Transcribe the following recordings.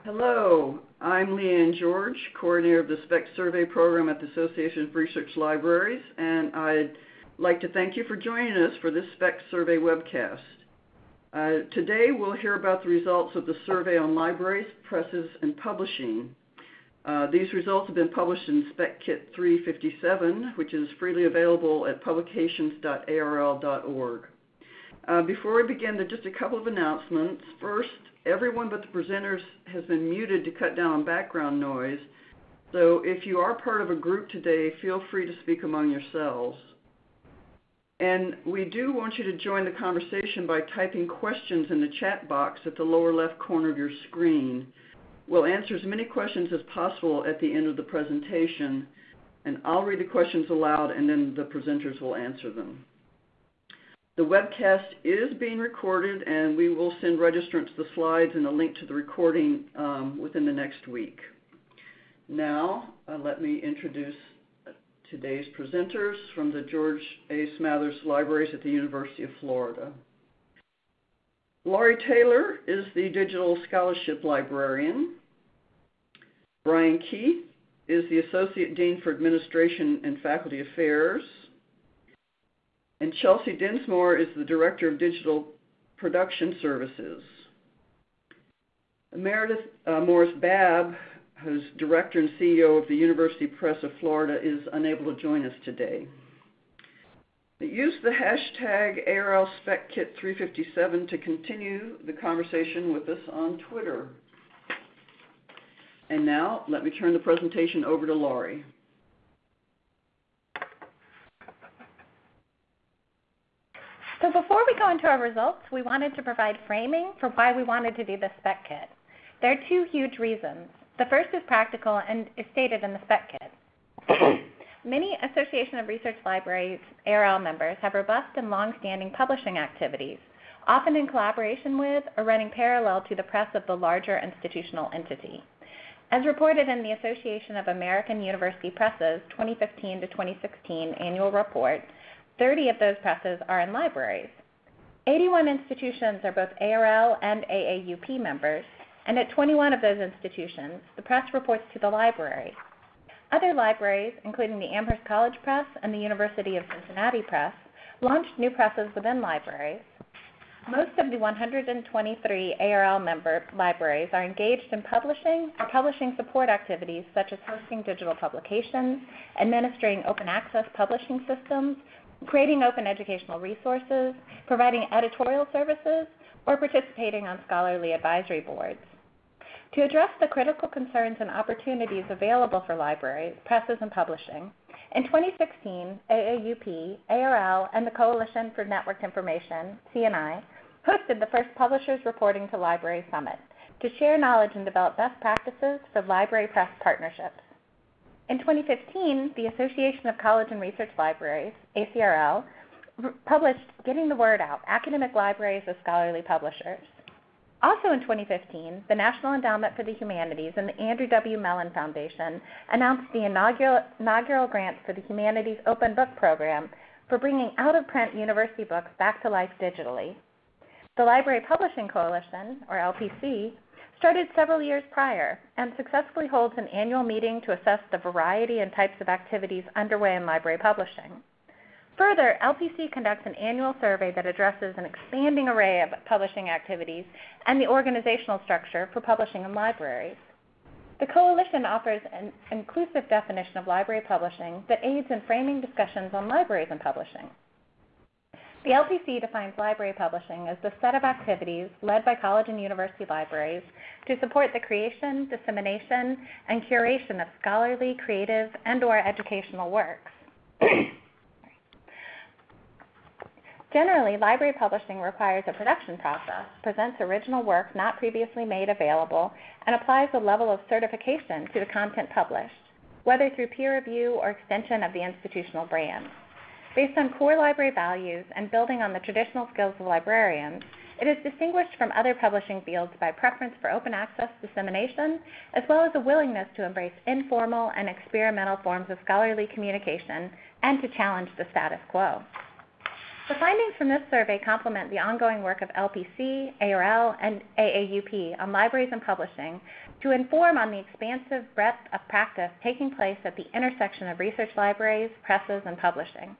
Hello, I'm Lee Anne George, coordinator of the SPEC Survey Program at the Association of Research Libraries, and I'd like to thank you for joining us for this SPEC Survey webcast. Uh, today we'll hear about the results of the survey on libraries, presses, and publishing. Uh, these results have been published in Spec Kit 357, which is freely available at publications.arl.org. Uh, before we begin, there are just a couple of announcements. First, everyone but the presenters has been muted to cut down on background noise. So if you are part of a group today, feel free to speak among yourselves. And we do want you to join the conversation by typing questions in the chat box at the lower left corner of your screen. We'll answer as many questions as possible at the end of the presentation, and I'll read the questions aloud and then the presenters will answer them. The webcast is being recorded and we will send registrants the slides and a link to the recording um, within the next week. Now, uh, let me introduce today's presenters from the George A. Smathers Libraries at the University of Florida. Laurie Taylor is the Digital Scholarship Librarian. Brian Keith is the Associate Dean for Administration and Faculty Affairs. And Chelsea Dinsmore is the Director of Digital Production Services. Meredith uh, Morris Babb, who's Director and CEO of the University Press of Florida, is unable to join us today. Use the hashtag ARLSpecKit357 to continue the conversation with us on Twitter. And now, let me turn the presentation over to Laurie. So before we go into our results, we wanted to provide framing for why we wanted to do the spec kit. There are two huge reasons. The first is practical and is stated in the spec kit. Many Association of Research Libraries ARL members have robust and long-standing publishing activities, often in collaboration with or running parallel to the press of the larger institutional entity. As reported in the Association of American University Presses 2015 to 2016 annual report, 30 of those presses are in libraries. 81 institutions are both ARL and AAUP members, and at 21 of those institutions, the press reports to the library. Other libraries, including the Amherst College Press and the University of Cincinnati Press, launched new presses within libraries. Most of the 123 ARL member libraries are engaged in publishing or publishing support activities such as hosting digital publications, administering open access publishing systems, creating open educational resources, providing editorial services, or participating on scholarly advisory boards. To address the critical concerns and opportunities available for libraries, presses, and publishing, in 2016, AAUP, ARL, and the Coalition for Networked Information, CNI, hosted the first Publishers Reporting to Library Summit to share knowledge and develop best practices for library press partnerships. In 2015, the Association of College and Research Libraries, ACRL, published Getting the Word Out, Academic Libraries as Scholarly Publishers. Also in 2015, the National Endowment for the Humanities and the Andrew W. Mellon Foundation announced the inaugural, inaugural grant for the Humanities Open Book Program for bringing out-of-print university books back to life digitally. The Library Publishing Coalition, or LPC, started several years prior and successfully holds an annual meeting to assess the variety and types of activities underway in library publishing. Further, LPC conducts an annual survey that addresses an expanding array of publishing activities and the organizational structure for publishing in libraries. The Coalition offers an inclusive definition of library publishing that aids in framing discussions on libraries and publishing. The LPC defines library publishing as the set of activities led by college and university libraries to support the creation, dissemination, and curation of scholarly, creative, and or educational works. Generally, library publishing requires a production process, presents original work not previously made available, and applies a level of certification to the content published, whether through peer review or extension of the institutional brand. Based on core library values and building on the traditional skills of librarians, it is distinguished from other publishing fields by preference for open access dissemination, as well as a willingness to embrace informal and experimental forms of scholarly communication and to challenge the status quo. The findings from this survey complement the ongoing work of LPC, ARL, and AAUP on libraries and publishing to inform on the expansive breadth of practice taking place at the intersection of research libraries, presses, and publishing.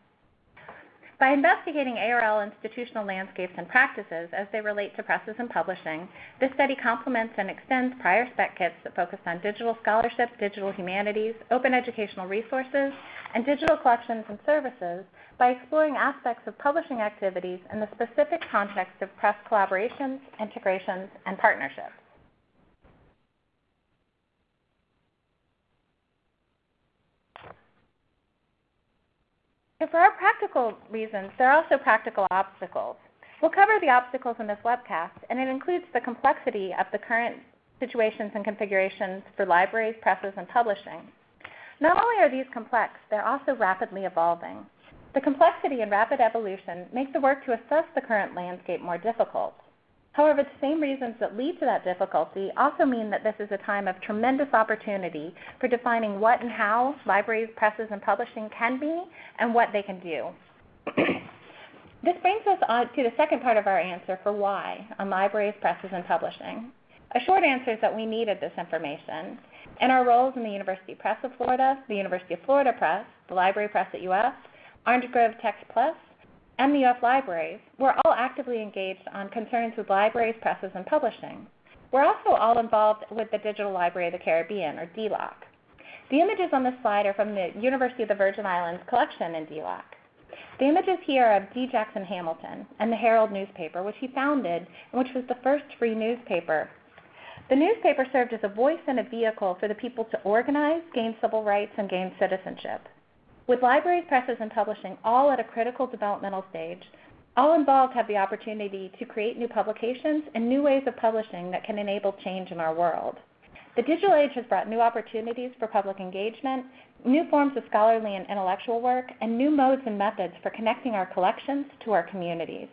By investigating ARL institutional landscapes and practices as they relate to presses and publishing, this study complements and extends prior spec kits that focused on digital scholarship, digital humanities, open educational resources, and digital collections and services by exploring aspects of publishing activities in the specific context of press collaborations, integrations, and partnerships. And for our practical reasons, there are also practical obstacles. We'll cover the obstacles in this webcast, and it includes the complexity of the current situations and configurations for libraries, presses, and publishing. Not only are these complex, they're also rapidly evolving. The complexity and rapid evolution make the work to assess the current landscape more difficult. However, the same reasons that lead to that difficulty also mean that this is a time of tremendous opportunity for defining what and how libraries, presses, and publishing can be and what they can do. this brings us on to the second part of our answer for why on libraries, presses, and publishing. A short answer is that we needed this information. And our roles in the University Press of Florida, the University of Florida Press, the Library Press at UF, Orange Grove Text Plus, and the UF Libraries, we're all actively engaged on concerns with libraries, presses, and publishing. We're also all involved with the Digital Library of the Caribbean, or DLOC. The images on this slide are from the University of the Virgin Islands collection in DLOC. The images here are of D. Jackson Hamilton and the Herald newspaper, which he founded and which was the first free newspaper. The newspaper served as a voice and a vehicle for the people to organize, gain civil rights, and gain citizenship. With libraries, presses, and publishing all at a critical developmental stage, all involved have the opportunity to create new publications and new ways of publishing that can enable change in our world. The digital age has brought new opportunities for public engagement, new forms of scholarly and intellectual work, and new modes and methods for connecting our collections to our communities.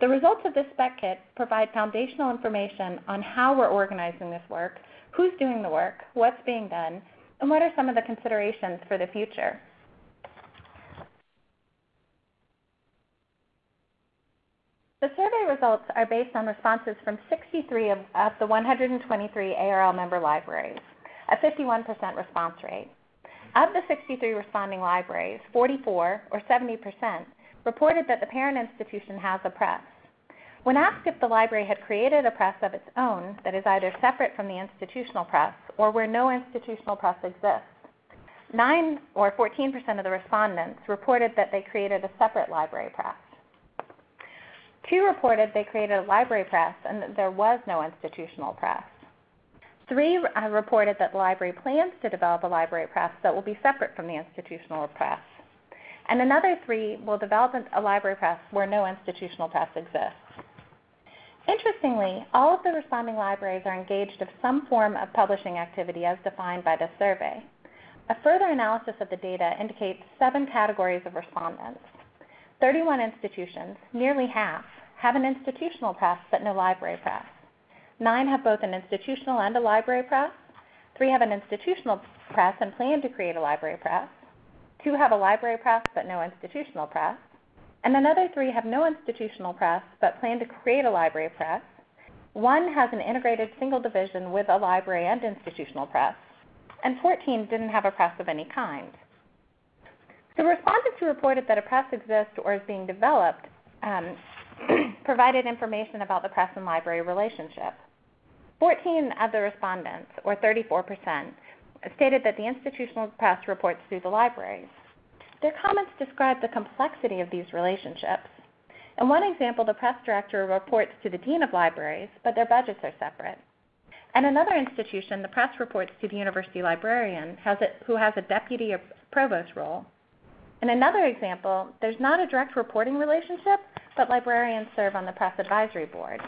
The results of this spec kit provide foundational information on how we're organizing this work, who's doing the work, what's being done, and what are some of the considerations for the future. The survey results are based on responses from 63 of, of the 123 ARL member libraries, a 51% response rate. Of the 63 responding libraries, 44, or 70%, reported that the parent institution has a press. When asked if the library had created a press of its own that is either separate from the institutional press or where no institutional press exists, 9 or 14% of the respondents reported that they created a separate library press. Two reported they created a library press and that there was no institutional press. Three uh, reported that the library plans to develop a library press that will be separate from the institutional press. And another three will develop a library press where no institutional press exists. Interestingly, all of the responding libraries are engaged in some form of publishing activity as defined by the survey. A further analysis of the data indicates seven categories of respondents. 31 institutions, nearly half, have an institutional press but no library press. Nine have both an institutional and a library press. Three have an institutional press and plan to create a library press. Two have a library press but no institutional press. And another three have no institutional press but plan to create a library press. One has an integrated single division with a library and institutional press. And 14 didn't have a press of any kind. The respondents who reported that a press exists or is being developed um, provided information about the press and library relationship. 14 of the respondents, or 34%, stated that the institutional press reports through the libraries. Their comments describe the complexity of these relationships. In one example, the press director reports to the dean of libraries, but their budgets are separate. In another institution, the press reports to the university librarian, who has a deputy or provost role. In another example, there's not a direct reporting relationship, but librarians serve on the press advisory board.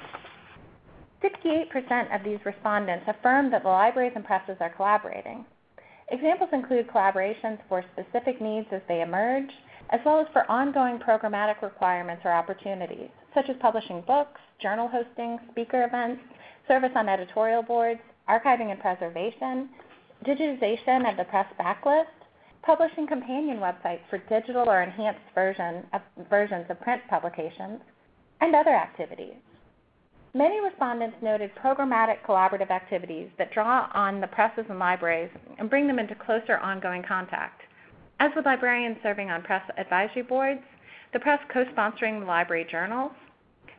68% of these respondents affirm that the libraries and presses are collaborating. Examples include collaborations for specific needs as they emerge, as well as for ongoing programmatic requirements or opportunities, such as publishing books, journal hosting, speaker events, service on editorial boards, archiving and preservation, digitization of the press backlist, publishing companion websites for digital or enhanced version of, versions of print publications, and other activities. Many respondents noted programmatic collaborative activities that draw on the presses and libraries and bring them into closer ongoing contact. As with librarians serving on press advisory boards, the press co-sponsoring the library journals,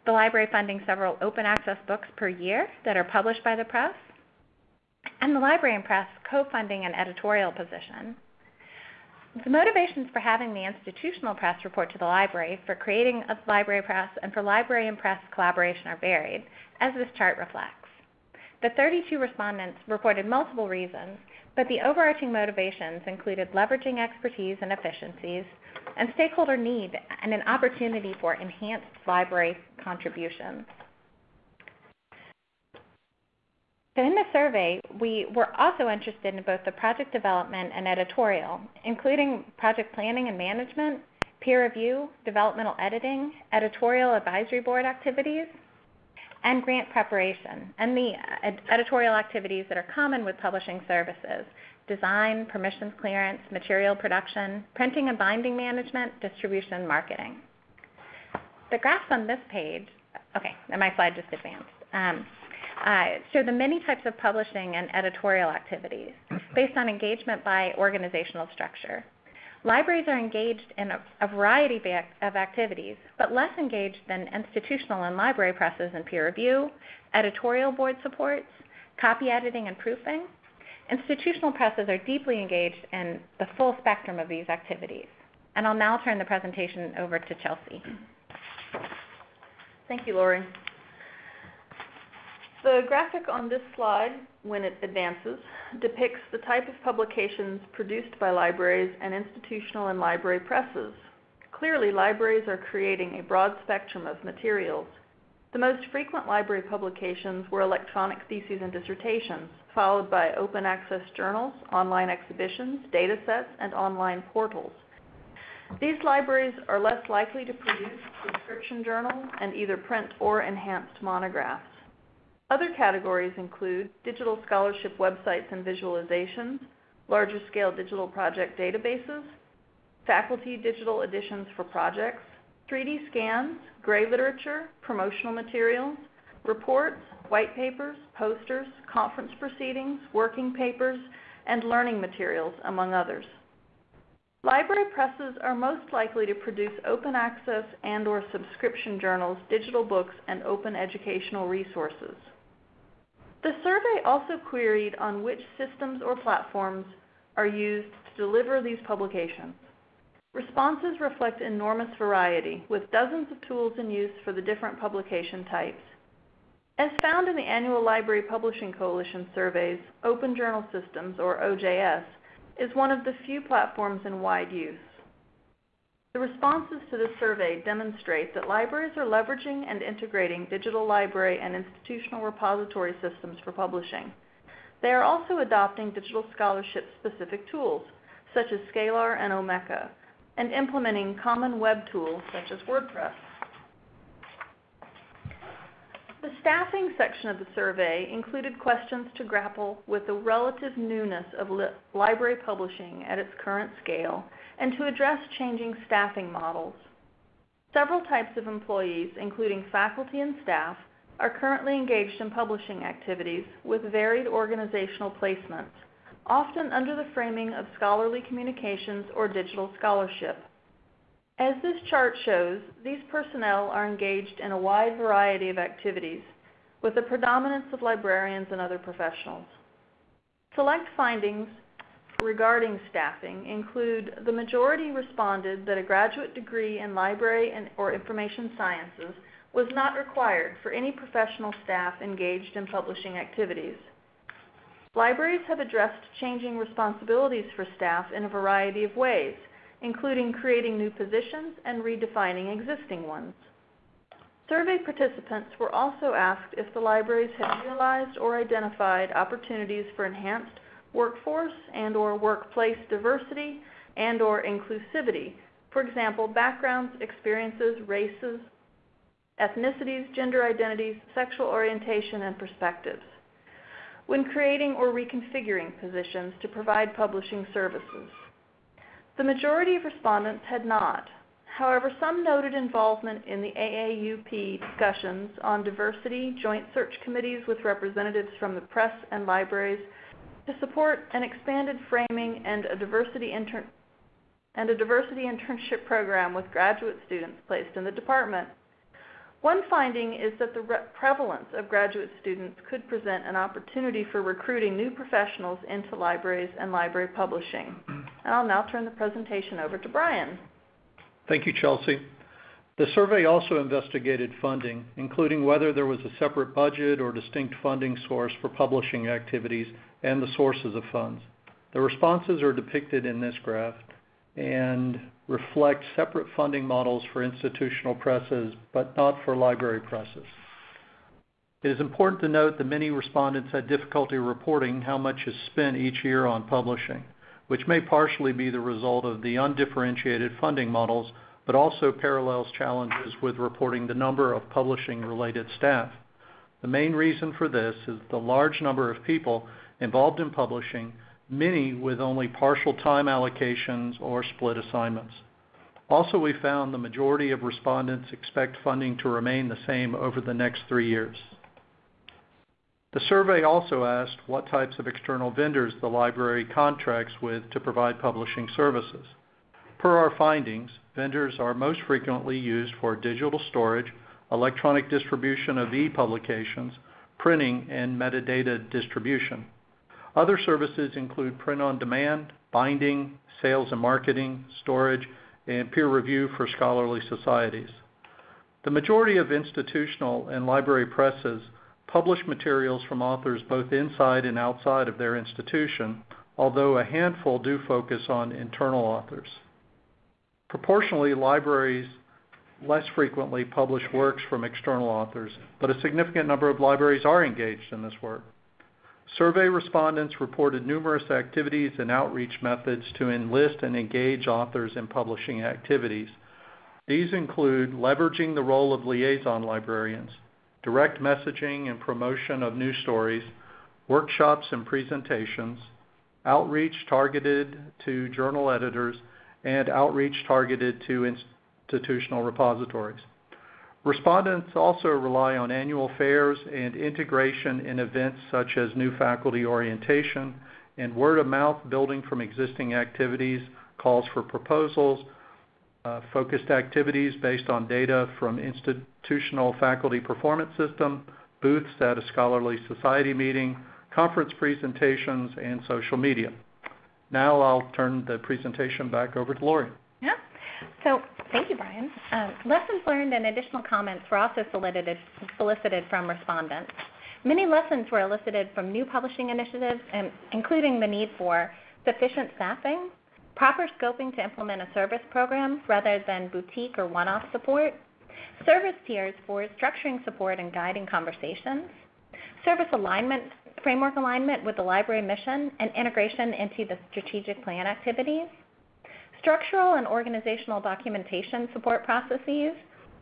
the library funding several open access books per year that are published by the press, and the library and press co-funding an editorial position. The motivations for having the institutional press report to the library, for creating a library press, and for library and press collaboration are varied, as this chart reflects. The 32 respondents reported multiple reasons, but the overarching motivations included leveraging expertise and efficiencies, and stakeholder need and an opportunity for enhanced library contributions. So in the survey, we were also interested in both the project development and editorial, including project planning and management, peer review, developmental editing, editorial advisory board activities, and grant preparation, and the ed- editorial activities that are common with publishing services, design, permissions clearance, material production, printing and binding management, distribution, marketing. The graphs on this page, okay, and my slide just advanced, um, uh, show the many types of publishing and editorial activities based on engagement by organizational structure. Libraries are engaged in a, a variety of activities, but less engaged than institutional and library presses in peer review, editorial board supports, copy editing and proofing, Institutional presses are deeply engaged in the full spectrum of these activities. And I'll now turn the presentation over to Chelsea. Thank you, Laurie. The graphic on this slide, when it advances, depicts the type of publications produced by libraries and institutional and library presses. Clearly, libraries are creating a broad spectrum of materials. The most frequent library publications were electronic theses and dissertations, followed by open access journals, online exhibitions, data sets, and online portals. These libraries are less likely to produce subscription journals and either print or enhanced monographs. Other categories include digital scholarship websites and visualizations, larger scale digital project databases, faculty digital editions for projects, 3D scans, gray literature, promotional materials, reports, white papers, posters, conference proceedings, working papers, and learning materials, among others. Library presses are most likely to produce open access and or subscription journals, digital books, and open educational resources. The survey also queried on which systems or platforms are used to deliver these publications. Responses reflect enormous variety, with dozens of tools in use for the different publication types. As found in the annual Library Publishing Coalition surveys, Open Journal Systems, or OJS, is one of the few platforms in wide use. The responses to this survey demonstrate that libraries are leveraging and integrating digital library and institutional repository systems for publishing. They are also adopting digital scholarship specific tools, such as Scalar and Omeka, and implementing common web tools such as WordPress. The staffing section of the survey included questions to grapple with the relative newness of li library publishing at its current scale and to address changing staffing models. Several types of employees, including faculty and staff, are currently engaged in publishing activities with varied organizational placements, often under the framing of scholarly communications or digital scholarship. As this chart shows, these personnel are engaged in a wide variety of activities, with a predominance of librarians and other professionals. Select findings regarding staffing include the majority responded that a graduate degree in library and, or information sciences was not required for any professional staff engaged in publishing activities. Libraries have addressed changing responsibilities for staff in a variety of ways, including creating new positions and redefining existing ones. Survey participants were also asked if the libraries had realized or identified opportunities for enhanced workforce and or workplace diversity and or inclusivity. For example, backgrounds, experiences, races, ethnicities, gender identities, sexual orientation, and perspectives when creating or reconfiguring positions to provide publishing services. The majority of respondents had not. However, some noted involvement in the AAUP discussions on diversity joint search committees with representatives from the press and libraries to support an expanded framing and a diversity intern and a diversity internship program with graduate students placed in the department. One finding is that the prevalence of graduate students could present an opportunity for recruiting new professionals into libraries and library publishing. And I'll now turn the presentation over to Brian. Thank you, Chelsea. The survey also investigated funding, including whether there was a separate budget or distinct funding source for publishing activities and the sources of funds. The responses are depicted in this graph and reflect separate funding models for institutional presses, but not for library presses. It is important to note that many respondents had difficulty reporting how much is spent each year on publishing which may partially be the result of the undifferentiated funding models, but also parallels challenges with reporting the number of publishing-related staff. The main reason for this is the large number of people involved in publishing, many with only partial time allocations or split assignments. Also, we found the majority of respondents expect funding to remain the same over the next three years. The survey also asked what types of external vendors the library contracts with to provide publishing services. Per our findings, vendors are most frequently used for digital storage, electronic distribution of e-publications, printing, and metadata distribution. Other services include print on demand, binding, sales and marketing, storage, and peer review for scholarly societies. The majority of institutional and library presses publish materials from authors both inside and outside of their institution, although a handful do focus on internal authors. Proportionally, libraries less frequently publish works from external authors, but a significant number of libraries are engaged in this work. Survey respondents reported numerous activities and outreach methods to enlist and engage authors in publishing activities. These include leveraging the role of liaison librarians, direct messaging and promotion of news stories, workshops and presentations, outreach targeted to journal editors, and outreach targeted to institutional repositories. Respondents also rely on annual fairs and integration in events such as new faculty orientation and word-of-mouth building from existing activities, calls for proposals, uh, focused activities based on data from institutional faculty performance system, booths at a scholarly society meeting, conference presentations, and social media. Now I'll turn the presentation back over to Laurie. So thank you, Brian. Um, lessons learned and additional comments were also solicited, solicited from respondents. Many lessons were elicited from new publishing initiatives, including the need for sufficient staffing, proper scoping to implement a service program rather than boutique or one-off support, service tiers for structuring support and guiding conversations, service alignment, framework alignment with the library mission and integration into the strategic plan activities, structural and organizational documentation support processes,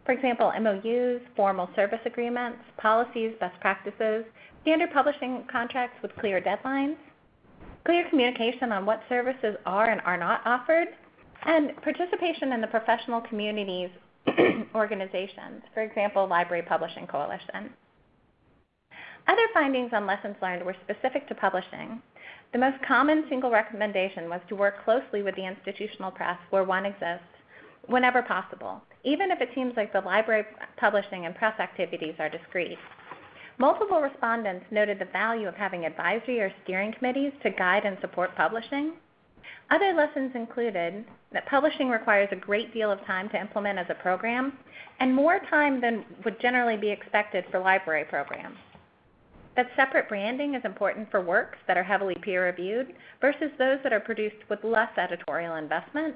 for example, MOUs, formal service agreements, policies, best practices, standard publishing contracts with clear deadlines, clear communication on what services are and are not offered, and participation in the professional communities organizations, for example, Library Publishing Coalition. Other findings on lessons learned were specific to publishing. The most common single recommendation was to work closely with the institutional press where one exists whenever possible, even if it seems like the library publishing and press activities are discrete. Multiple respondents noted the value of having advisory or steering committees to guide and support publishing. Other lessons included that publishing requires a great deal of time to implement as a program, and more time than would generally be expected for library programs. That separate branding is important for works that are heavily peer reviewed versus those that are produced with less editorial investment.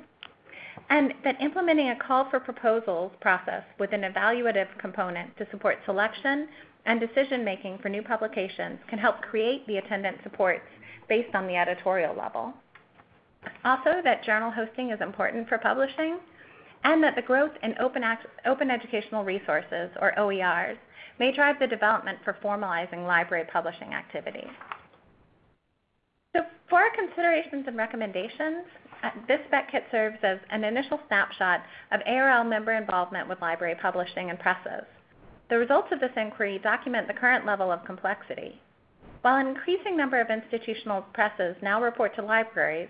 And that implementing a call for proposals process with an evaluative component to support selection and decision-making for new publications can help create the attendant supports based on the editorial level. Also, that journal hosting is important for publishing, and that the growth in open, open educational resources, or OERs, may drive the development for formalizing library publishing activities. So for our considerations and recommendations, uh, this spec kit serves as an initial snapshot of ARL member involvement with library publishing and presses. The results of this inquiry document the current level of complexity. While an increasing number of institutional presses now report to libraries,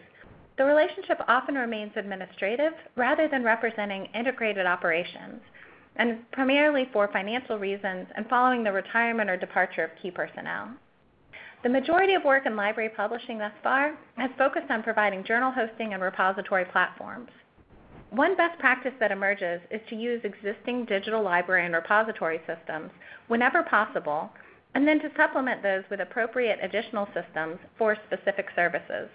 the relationship often remains administrative rather than representing integrated operations, and primarily for financial reasons and following the retirement or departure of key personnel. The majority of work in library publishing thus far has focused on providing journal hosting and repository platforms. One best practice that emerges is to use existing digital library and repository systems whenever possible, and then to supplement those with appropriate additional systems for specific services.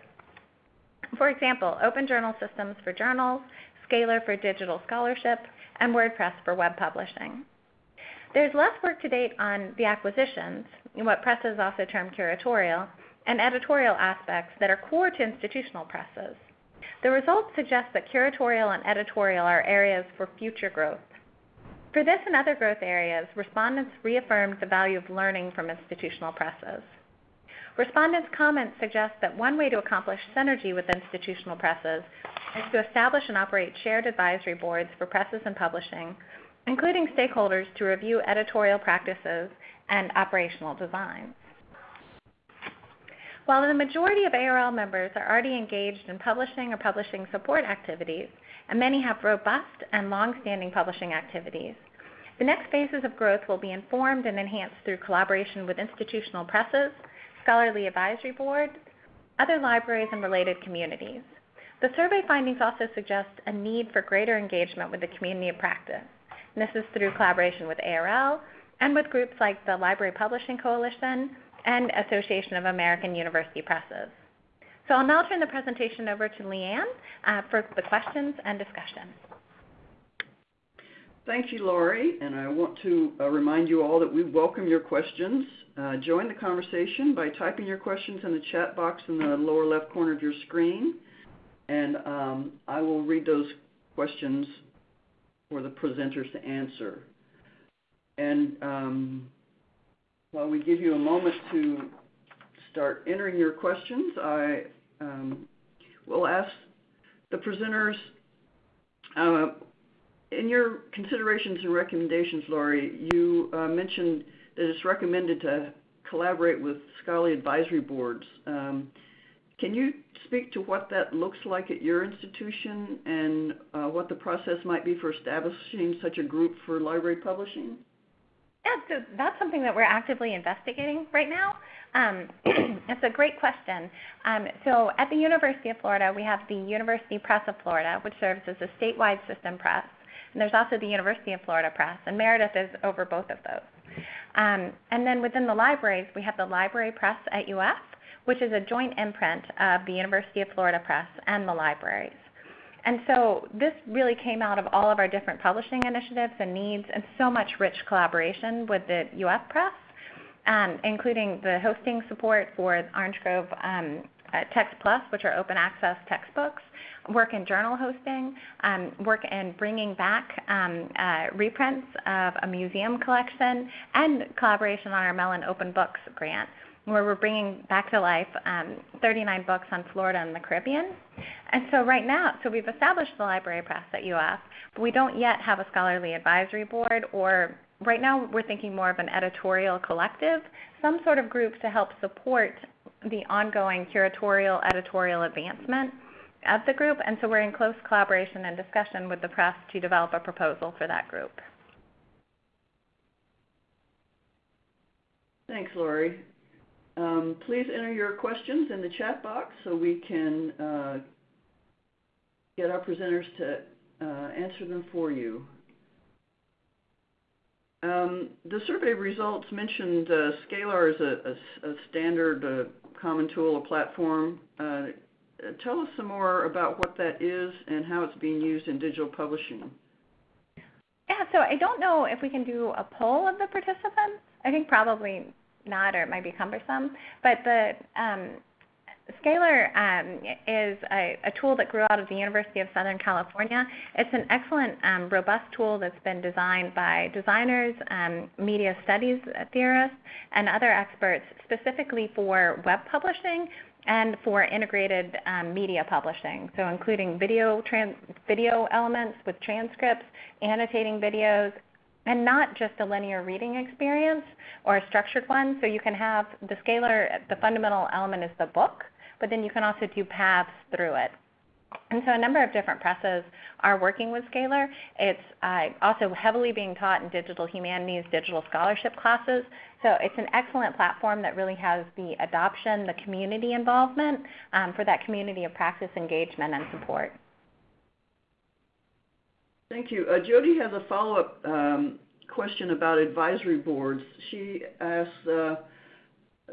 For example, Open Journal Systems for journals, Scalar for digital scholarship, and WordPress for web publishing. There's less work to date on the acquisitions, what presses also term curatorial, and editorial aspects that are core to institutional presses. The results suggest that curatorial and editorial are areas for future growth. For this and other growth areas, respondents reaffirmed the value of learning from institutional presses. Respondents' comments suggest that one way to accomplish synergy with institutional presses is to establish and operate shared advisory boards for presses and publishing, including stakeholders to review editorial practices and operational designs. While the majority of ARL members are already engaged in publishing or publishing support activities, and many have robust and long-standing publishing activities, the next phases of growth will be informed and enhanced through collaboration with institutional presses, scholarly advisory boards, other libraries, and related communities. The survey findings also suggest a need for greater engagement with the community of practice. And this is through collaboration with ARL and with groups like the Library Publishing Coalition and Association of American University Presses. So I'll now turn the presentation over to Lee Anne uh, for the questions and discussion. Thank you, Laurie. and I want to uh, remind you all that we welcome your questions. Uh, join the conversation by typing your questions in the chat box in the lower left corner of your screen, and um, I will read those questions for the presenters to answer. And um, while we give you a moment to start entering your questions, I um, will ask the presenters uh, in your considerations and recommendations, Laurie, you uh, mentioned that it's recommended to collaborate with scholarly advisory boards. Um, can you speak to what that looks like at your institution and uh, what the process might be for establishing such a group for library publishing? Yeah, so that's something that we're actively investigating right now. Um, it's a great question. Um, so at the University of Florida, we have the University Press of Florida, which serves as a statewide system press. And there's also the University of Florida Press, and Meredith is over both of those. Um, and then within the libraries, we have the Library Press at UF, which is a joint imprint of the University of Florida Press and the libraries. And so this really came out of all of our different publishing initiatives and needs and so much rich collaboration with the UF Press, um, including the hosting support for Orange Grove um, uh, Text Plus, which are open access textbooks, work in journal hosting, um, work in bringing back um, uh, reprints of a museum collection, and collaboration on our Mellon Open Books grant, where we're bringing back to life um, 39 books on Florida and the Caribbean. And so right now, so we've established the library press at UF, but we don't yet have a scholarly advisory board or right now we're thinking more of an editorial collective, some sort of group to help support the ongoing curatorial editorial advancement of the group, and so we're in close collaboration and discussion with the press to develop a proposal for that group. Thanks, Laurie. Um, please enter your questions in the chat box so we can uh, get our presenters to uh, answer them for you. Um, the survey results mentioned uh, Scalar as a, a, a standard uh, common tool or platform. Uh, tell us some more about what that is and how it's being used in digital publishing. Yeah, so I don't know if we can do a poll of the participants. I think probably not, or it might be cumbersome. But the um, Scalar um, is a, a, tool that grew out of the University of Southern California. It's an excellent, um, robust tool that's been designed by designers, um, media studies theorists, and other experts specifically for web publishing and for integrated um, media publishing, so including video, video elements with transcripts, annotating videos, and not just a linear reading experience or a structured one. So you can have the scalar, the fundamental element is the book, but then you can also do paths through it. And so a number of different presses are working with Scalar. It's uh, also heavily being taught in digital humanities, digital scholarship classes. So it's an excellent platform that really has the adoption, the community involvement um, for that community of practice engagement and support. Thank you. Uh, Jody has a follow-up um, question about advisory boards. She asks, uh,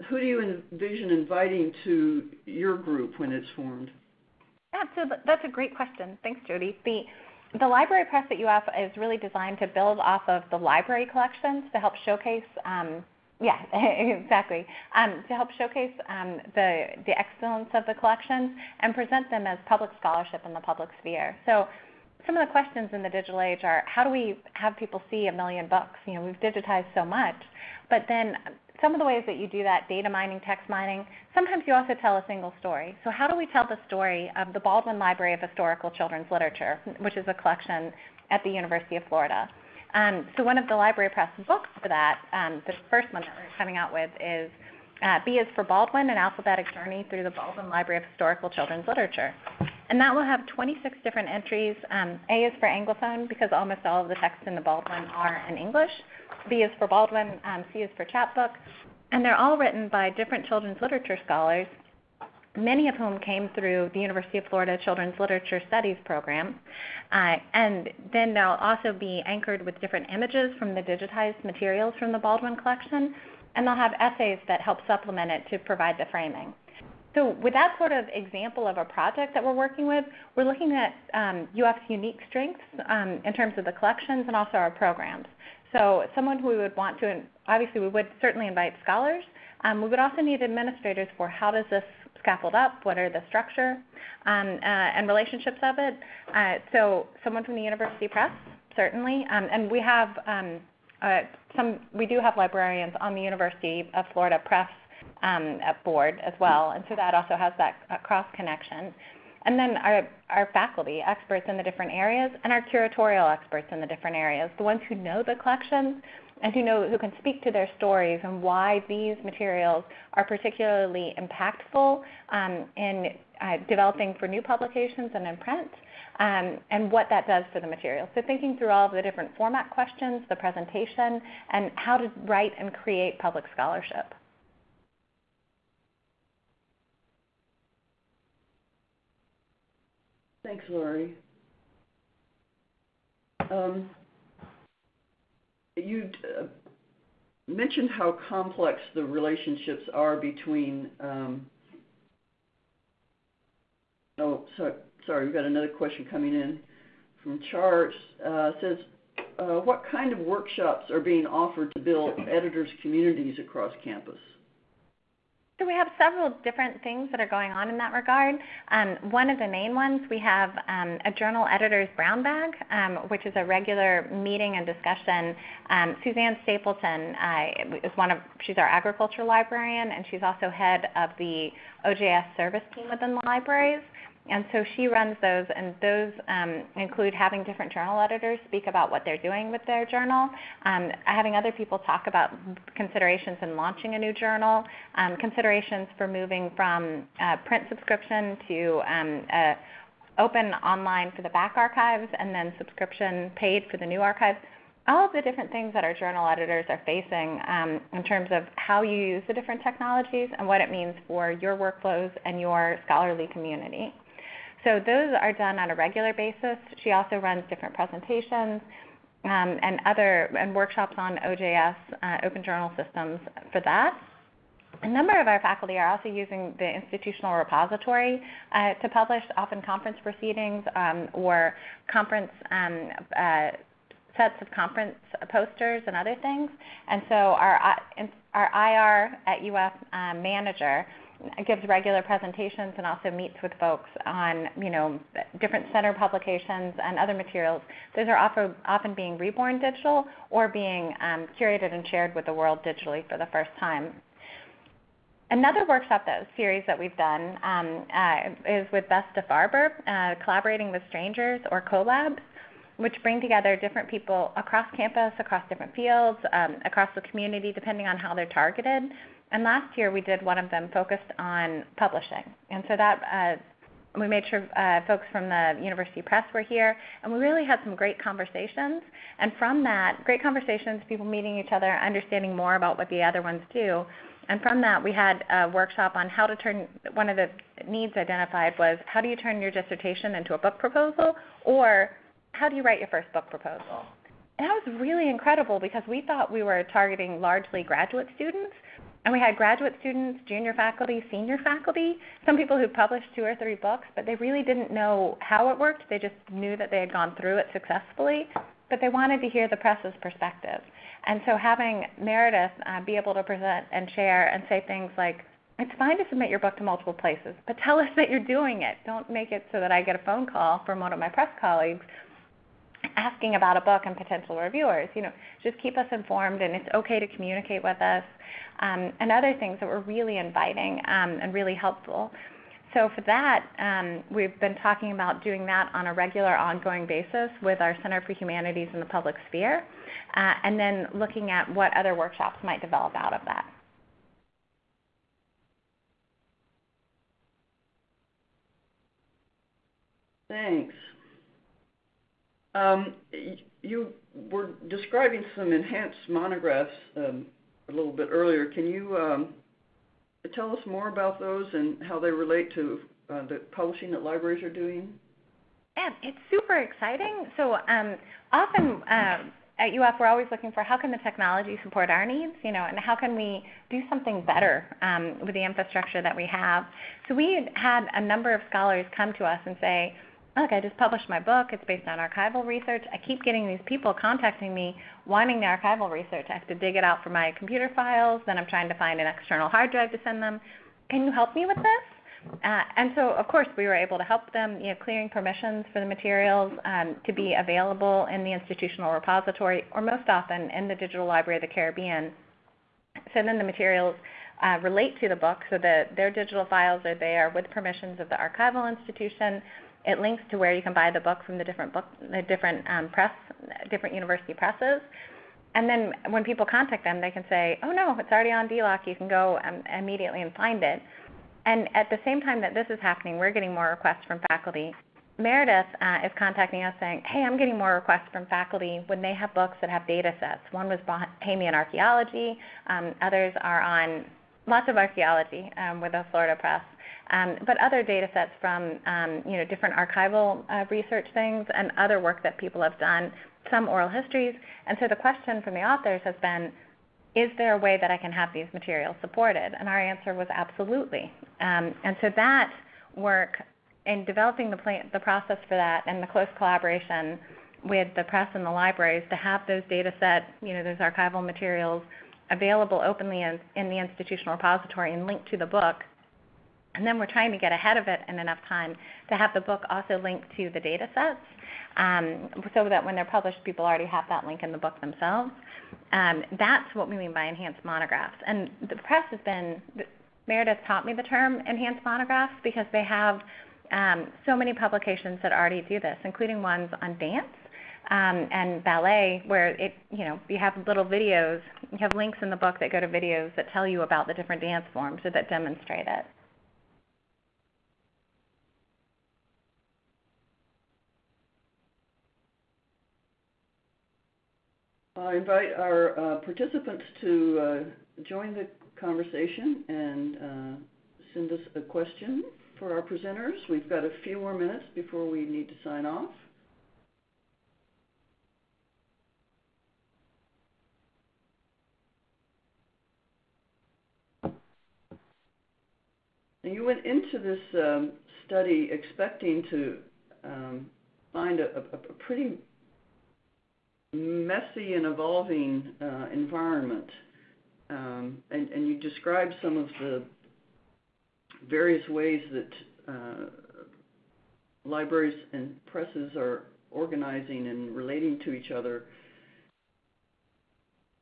who do you envision inviting to your group when it's formed? Absolutely. That's a great question. Thanks, Jody. The the library press at UF is really designed to build off of the library collections to help showcase um, yeah, exactly. Um, to help showcase um, the, the excellence of the collections and present them as public scholarship in the public sphere. So some of the questions in the digital age are how do we have people see a million books? You know, we've digitized so much, but then some of the ways that you do that, data mining, text mining, sometimes you also tell a single story. So how do we tell the story of the Baldwin Library of Historical Children's Literature, which is a collection at the University of Florida? Um, so one of the library press books for that, um, the first one that we're coming out with is uh, B is for Baldwin, an alphabetic journey through the Baldwin Library of Historical Children's Literature. And that will have 26 different entries. Um, a is for Anglophone because almost all of the texts in the Baldwin are in English. B is for Baldwin, um, C is for chapbook, and they're all written by different children's literature scholars, many of whom came through the University of Florida Children's Literature Studies program. Uh, and then they'll also be anchored with different images from the digitized materials from the Baldwin collection, and they'll have essays that help supplement it to provide the framing. So with that sort of example of a project that we're working with, we're looking at um, UF's unique strengths um, in terms of the collections and also our programs. So someone who we would want to, obviously we would certainly invite scholars. Um, we would also need administrators for how does this scaffold up, what are the structure um, uh, and relationships of it. Uh, so someone from the University Press, certainly. Um, and we have um, uh, some, we do have librarians on the University of Florida Press um, board as well, and so that also has that cross connection. And then our, our faculty, experts in the different areas, and our curatorial experts in the different areas, the ones who know the collections and who know who can speak to their stories and why these materials are particularly impactful um, in uh, developing for new publications and in print, um, and what that does for the material. So thinking through all of the different format questions, the presentation, and how to write and create public scholarship. Thanks, Laurie. Um, you uh, mentioned how complex the relationships are between. Um, oh, sorry, sorry, we've got another question coming in from Charles. Uh, says, uh, what kind of workshops are being offered to build editors' communities across campus? So we have several different things that are going on in that regard. Um, one of the main ones, we have um, a journal editor's brown bag, um, which is a regular meeting and discussion. Um, Suzanne Stapleton uh, is one of, she's our agriculture librarian, and she's also head of the OJS service team within the libraries. And so she runs those, and those um, include having different journal editors speak about what they're doing with their journal, um, having other people talk about considerations in launching a new journal, um, considerations for moving from uh, print subscription to um, open online for the back archives, and then subscription paid for the new archives all of the different things that our journal editors are facing um, in terms of how you use the different technologies and what it means for your workflows and your scholarly community. So those are done on a regular basis. She also runs different presentations um, and other and workshops on OJS, uh, Open Journal Systems, for that. A number of our faculty are also using the institutional repository uh, to publish often conference proceedings um, or conference um, uh, sets of conference posters and other things. And so our, uh, our IR at UF um, manager gives regular presentations and also meets with folks on you know different center publications and other materials. Those are often, often being reborn digital or being um, curated and shared with the world digitally for the first time. Another workshop that series that we've done um, uh, is with Bess de Farber, uh, Collaborating with Strangers or CoLabs, which bring together different people across campus, across different fields, um, across the community, depending on how they're targeted. And last year, we did one of them focused on publishing. And so that uh, we made sure uh, folks from the University Press were here, and we really had some great conversations. And from that, great conversations, people meeting each other, understanding more about what the other ones do. And from that, we had a workshop on how to turn. One of the needs identified was how do you turn your dissertation into a book proposal, or how do you write your first book proposal? And that was really incredible because we thought we were targeting largely graduate students, and we had graduate students, junior faculty, senior faculty, some people who published two or three books, but they really didn't know how it worked. They just knew that they had gone through it successfully, but they wanted to hear the press's perspective. And so having Meredith uh, be able to present and share and say things like, "It's fine to submit your book to multiple places, but tell us that you're doing it. Don't make it so that I get a phone call from one of my press colleagues asking about a book and potential reviewers. You know, just keep us informed, and it's okay to communicate with us." Um, and other things that were really inviting um, and really helpful. So for that, um, we've been talking about doing that on a regular ongoing basis with our Center for Humanities in the Public Sphere, uh, and then looking at what other workshops might develop out of that. Thanks. Um, you were describing some enhanced monographs um, a little bit earlier. Can you um, tell us more about those and how they relate to uh, the publishing that libraries are doing? Yeah, it's super exciting. So um often uh, at UF, we're always looking for how can the technology support our needs, you know, and how can we do something better with the infrastructure that we have. So we had a number of scholars come to us and say, "Look, I just published my book. It's based on archival research. I keep getting these people contacting me wanting the archival research. I have to dig it out from my computer files, then I'm trying to find an external hard drive to send them. Can you help me with this?" Uh, and so, of course, we were able to help them, you know, clearing permissions for the materials to be available in the institutional repository or most often in the Digital Library of the Caribbean. So then the materials relate to the book so that their digital files are there with permissions of the archival institution. It links to where you can buy the book from the different book, the different um, press, different university presses. And then when people contact them, they can say, "Oh, no, it's already on DLOC. You can go um, immediately and find it." And at the same time that this is happening, we're getting more requests from faculty. Meredith uh, is contacting us saying, "Hey, I'm getting more requests from faculty when they have books that have datasets." One was Bahamian archaeology, um, others are on lots of archaeology um, with a Florida Press. Um, other datasets from, um, you know, different archival uh, research things and other work that people have done, some oral histories. And so the question from the authors has been, "Is there a way that I can have these materials supported?" And our answer was absolutely. Um, and so that work in developing the the process for that and the close collaboration with the press and the libraries to have those datasets, you know, those archival materials available openly in the institutional repository and linked to the book. And then we're trying to get ahead of it in enough time to have the book also linked to the data datasets, um, so that when they're published, people already have that link in the book themselves. Um, that's what we mean by enhanced monographs. And the press has been, Meredith taught me the term enhanced monographs because they have um, so many publications that already do this, including ones on dance and ballet, where it, you know, you have little videos. You have links in the book that go to videos that tell you about the different dance forms or that demonstrate it. I invite our uh, participants to uh, join the conversation and uh, send us a question for our presenters. We've got a few more minutes before we need to sign off. You went into this um, study expecting to um, find a pretty messy and evolving uh, environment. Um, and you described some of the various ways that uh, libraries and presses are organizing and relating to each other.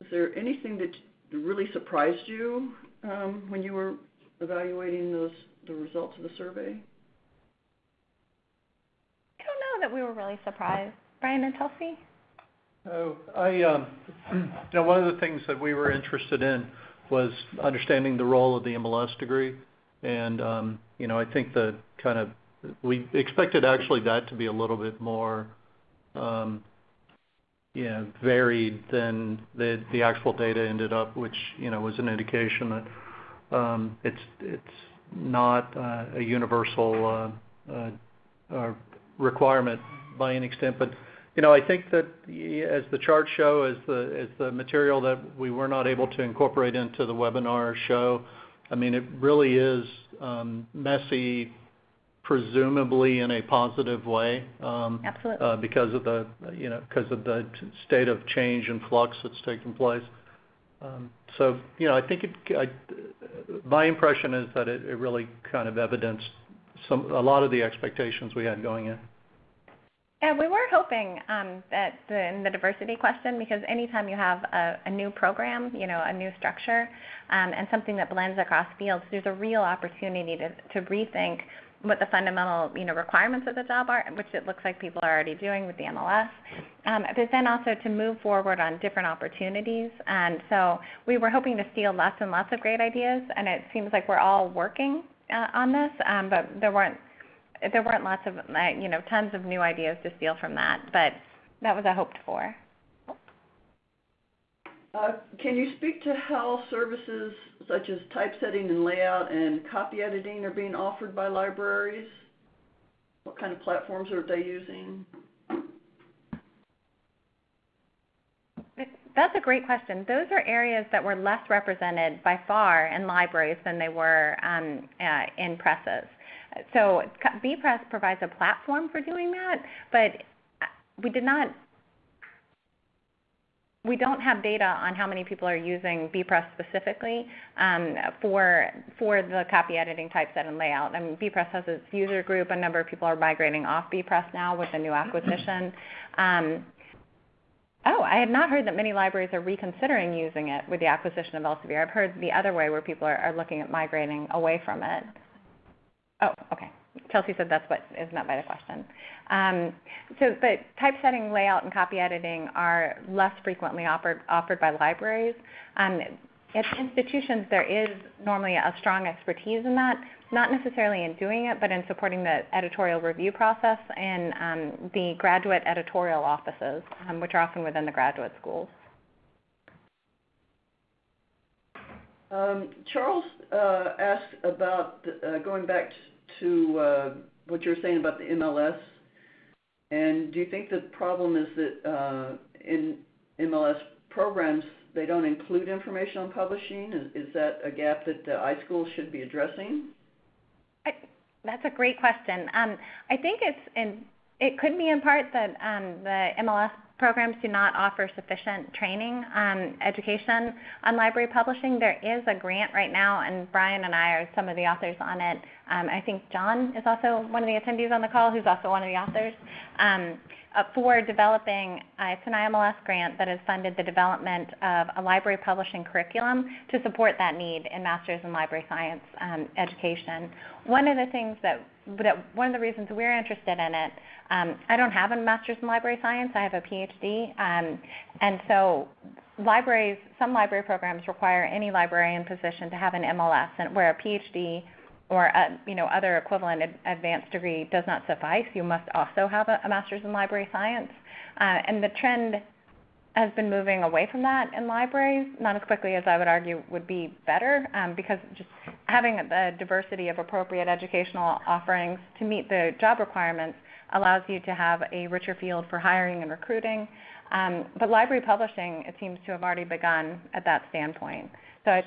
Is there anything that really surprised you um, when you were evaluating those, the results of the survey? I don't know that we were really surprised. Brian and Chelsea? Oh, I, you know, Oh, um, one of the things that we were interested in was understanding the role of the MLS degree. And, um, you know, I think the kind of... We expected actually that to be a little bit more, um, you know, varied than the actual data ended up, which, you know, was an indication that it's not uh, a universal uh, uh, requirement by any extent. You know, I think that as the charts show, as the as the material that we were not able to incorporate into the webinar show, I mean, it really is um, messy, presumably in a positive way. Um, uh, Absolutely. Because of the, you know, because of the state of change and flux that's taking place. Um, so, you know, I think my impression is that it really kind of evidenced some a lot of the expectations we had going in. Yeah, we were hoping um, that in the diversity question, because anytime you have a new program, you know, a new structure, um, and something that blends across fields, there's a real opportunity to to rethink what the fundamental, you know, requirements of the job are, which it looks like people are already doing with the MLS. um, But then also to move forward on different opportunities. And so we were hoping to steal lots and lots of great ideas, and it seems like we're all working uh, on this. Um, but there weren't lots of, uh, you know, tons of new ideas to steal from that, but that was a hoped for. Uh, can you speak to how services such as typesetting and layout and copy editing are being offered by libraries? What kind of platforms are they using? That's a great question. Those are areas that were less represented by far in libraries than they were um, uh, in presses. So bepress provides a platform for doing that, but uh, we did not we don't have data on how many people are using bepress specifically um, for for the copy editing, typeset, and layout. I mean, bepress has its user group. A number of people are migrating off bepress now with the new acquisition. Um, oh, I had not heard that many libraries are reconsidering using it with the acquisition of Elsevier. I've heard the other way, where people are looking at migrating away from it. Oh, okay. Chelsea said that's what is meant by the question. Um, so but typesetting, layout, and copy editing are less frequently offered offered by libraries. Um, at institutions, there is normally a strong expertise in that, not necessarily in doing it, but in supporting the editorial review process in um, the graduate editorial offices, which are often within the graduate schools. Um, Charles uh, asked about uh, going back to uh, what you were saying about the MLS. And do you think the problem is that in MLS programs, they don't include information on publishing? Is that a gap that the iSchool should be addressing? That's a great question. Um, I think it's it could be in part that um, the MLS programs do not offer sufficient training, um, education on library publishing. There is a grant right now, and Brian and I are some of the authors on it. Um, I think John is also one of the attendees on the call, who's also one of the authors um, uh, for developing. It's an IMLS grant that has funded the development of a library publishing curriculum to support that need in master's in library science education. One of the things that one of the reasons we're interested in it, um, I don't have a master's in library science. I have a PhD. Um, and so libraries, some library programs require any librarian position to have an MLS, and where a PhD or a, you know, other equivalent advanced degree does not suffice, you must also have a master's in library science. Uh, and the trend has been moving away from that in libraries, not as quickly as I would argue would be better, um, because just having the diversity of appropriate educational offerings to meet the job requirements allows you to have a richer field for hiring and recruiting. Um, but library publishing, it seems to have already begun at that standpoint. So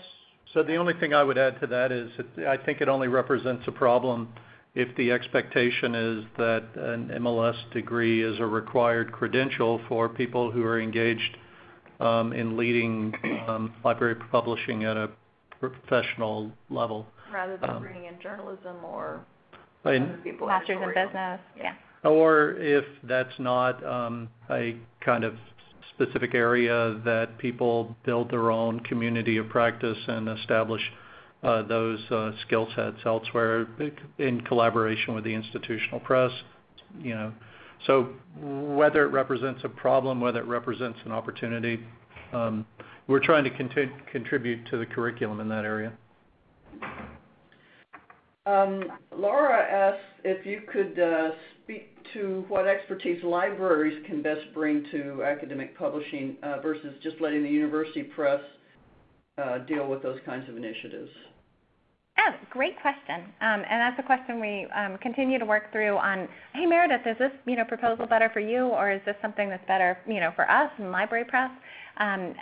So the only thing I would add to that is, I think it only represents a problem if the expectation is that an MLS degree is a required credential for people who are engaged um, in leading um, library publishing at a professional level. Rather than um, bringing in journalism or Right. other people. Masters in business. Yeah. Or if that's not um, a kind of specific area that people build their own community of practice and establish uh, those uh, skill sets elsewhere in collaboration with the institutional press, you know. So whether it represents a problem, whether it represents an opportunity, um, we're trying to contribute to the curriculum in that area. Um, Laura asks if you could uh, speak to what expertise libraries can best bring to academic publishing uh, versus just letting the university press uh, deal with those kinds of initiatives. Yeah, great question. Um and that's a question we um, continue to work through on, "Hey, Meredith, is this, you know, proposal better for you, or is this something that's better, you know, for us in library press?" Um,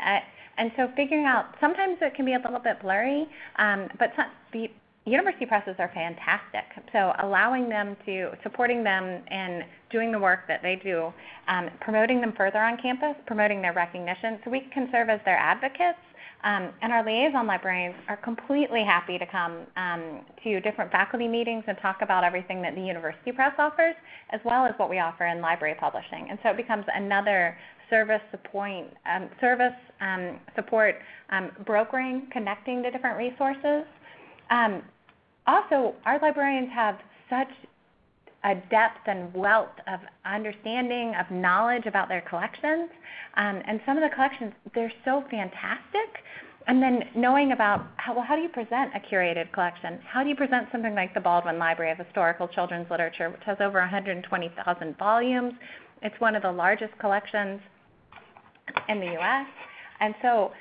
And so figuring out sometimes it can be a little bit blurry, um, but the university presses are fantastic. So allowing them to supporting them in doing the work that they do, um, promoting them further on campus, promoting their recognition, so we can serve as their advocates. Um, and our liaison librarians are completely happy to come um, to different faculty meetings and talk about everything that the university press offers, as well as what we offer in library publishing. And so it becomes another service support, um, service um, support, um, brokering, connecting to different resources. Also, our librarians have such a depth and wealth of understanding, of knowledge about their collections. And some of the collections, they're so fantastic. And then knowing about well, how do you present a curated collection? How do you present something like the Baldwin Library of Historical Children's Literature, which has over 120,000 volumes? It's one of the largest collections in the U.S., and so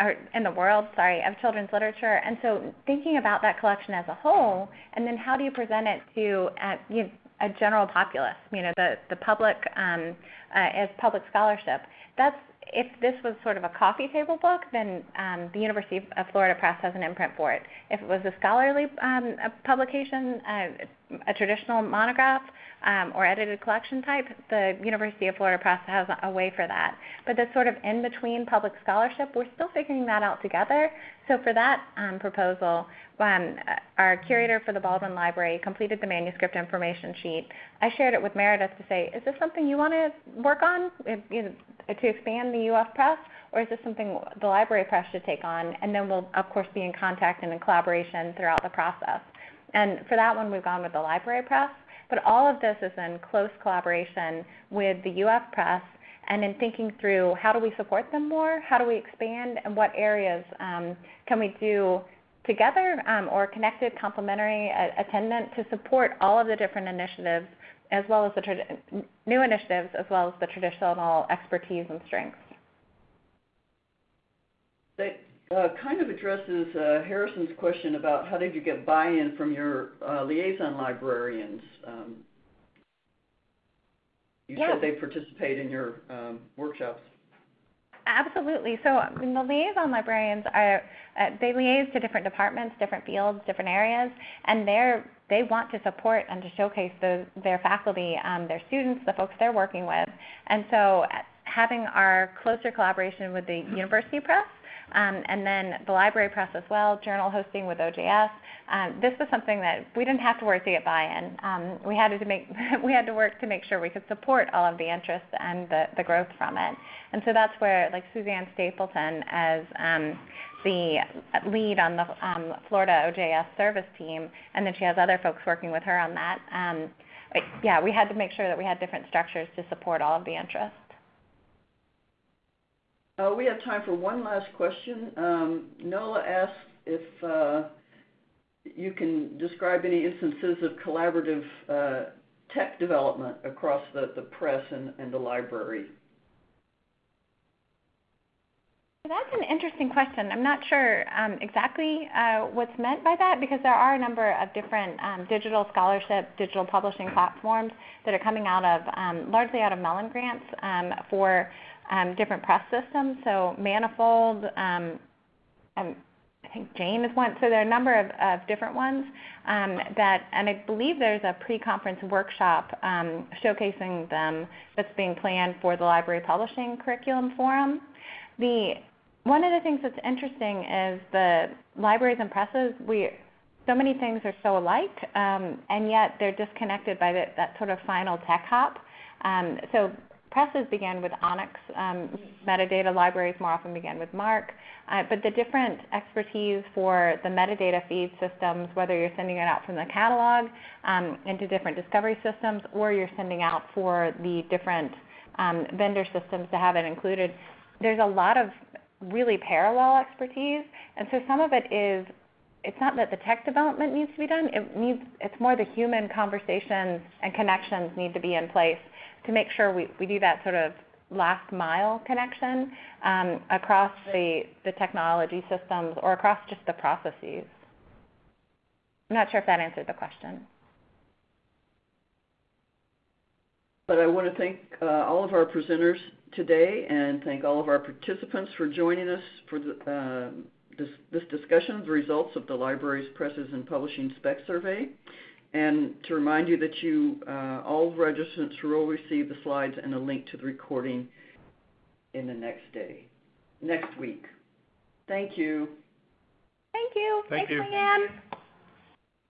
or in the world, sorry, of children's literature. And so thinking about that collection as a whole, and then how do you present it to, you know, a general populace, you know, the the public, um, uh, as public scholarship. That's if this was sort of a coffee table book, then um, the University of Florida Press has an imprint for it. If it was a scholarly um, publication, a traditional monograph, um, or edited collection type, the University of Florida Press has a way for that. But the sort of in between public scholarship, we're still figuring that out together. So for that proposal, our curator for the Baldwin Library completed the manuscript information sheet. I shared it with Meredith to say, "Is this something you wanna work on, you know, to expand the UF Press, or is this something the library press should take on?" And then we'll of course be in contact and in collaboration throughout the process. And for that one, we've gone with the library press. But all of this is in close collaboration with the UF Press and in thinking through how do we support them more, how do we expand, and what areas um, can we do together, um, or connected complementary uh, attendant to support all of the different initiatives as well as the new initiatives, as well as the traditional expertise and strengths. That uh, kind of addresses uh, Harrison's question about how did you get buy-in from your liaison librarians. Yeah. You said they participate in your um, workshops. Absolutely. So the liaison librarians are, uh, they liaise to different departments, different fields, different areas, and they want to support and to showcase their faculty, um, their students, the folks they're working with. And so uh, having our closer collaboration with the university press, Um, and then the library press as well, journal hosting with OJS, um, this was something that we didn't have to work to get buy-in. Um, we had to make, we had to work to make sure we could support all of the interest and the growth from it. And so that's where, like Suzanne Stapleton as the lead on the Florida OJS service team, and then she has other folks working with her on that. Yeah, we had to make sure that we had different structures to support all of the interest. Uh, we have time for one last question. Um, Nola asks if uh, you can describe any instances of collaborative uh, tech development across the press and the library. That's an interesting question. I'm not sure um, exactly what's meant by that because there are a number of different um, digital scholarship, digital publishing platforms that are coming out of largely out of Mellon grants for Um, different press systems. So Manifold, um, um, I think Jane is one. So there are a number of different ones that and I believe there's a pre-conference workshop showcasing them that's being planned for the library publishing curriculum forum. The one of the things that's interesting is the libraries and presses, We so many things are so alike, and yet they're disconnected by that sort of final tech hop. Presses began with ONIX. Um, metadata libraries more often began with MARC. Uh, but the different expertise for the metadata feed systems, whether you're sending it out from the catalog um, into different discovery systems or you're sending out for the different um, vendor systems to have it included, there's a lot of really parallel expertise. And so some of it is it's not that the tech development needs to be done, it needs it's more the human conversations and connections need to be in place to make sure we, we do that sort of last mile connection um, across the, the technology systems or across just the processes. I'm not sure if that answered the question. But I want to thank uh, all of our presenters today and thank all of our participants for joining us for the, uh, this, this discussion of the results of the library's presses and publishing spec survey. And to remind you that you, uh, all registrants will receive the slides and a link to the recording in the next day, next week. Thank you. Thank you. Thank Thanks, you. Lee Anne.